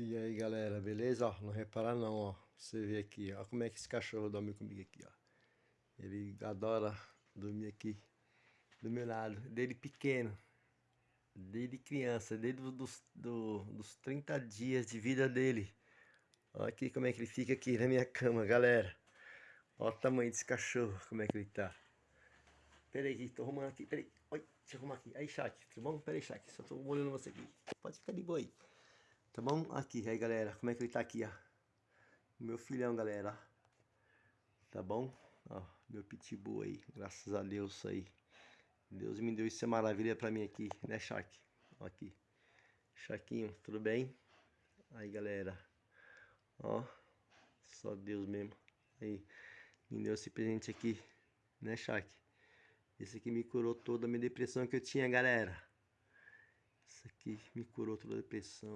E aí galera, beleza? Ó, não repara não, ó. Você vê aqui, ó, como é que esse cachorro dorme comigo aqui, ó. Ele adora dormir aqui do meu lado, desde pequeno, desde criança, desde dos, do, dos 30 dias de vida dele. Olha aqui como é que ele fica aqui na minha cama, galera. Olha o tamanho desse cachorro, como é que ele tá. Pera aí, tô arrumando aqui, pera aí. Oi, deixa eu arrumar aqui. Aí, Shaq, tudo bom? Pera aí, Shaq, só tô olhando você aqui. Pode ficar de boa aí. Tá bom? Aqui, aí galera, como é que ele tá aqui, ó. Meu filhão, galera, Tá bom? Ó, meu pitbull aí, graças a Deus aí. Deus me deu isso é maravilha pra mim aqui, né, Shark? Ó aqui. Sharkinho, tudo bem? Aí, galera. Ó, só Deus mesmo. Aí, me deu esse presente aqui, né, Shark? Esse aqui me curou toda a minha depressão que eu tinha, galera. Isso aqui me curou toda a depressão.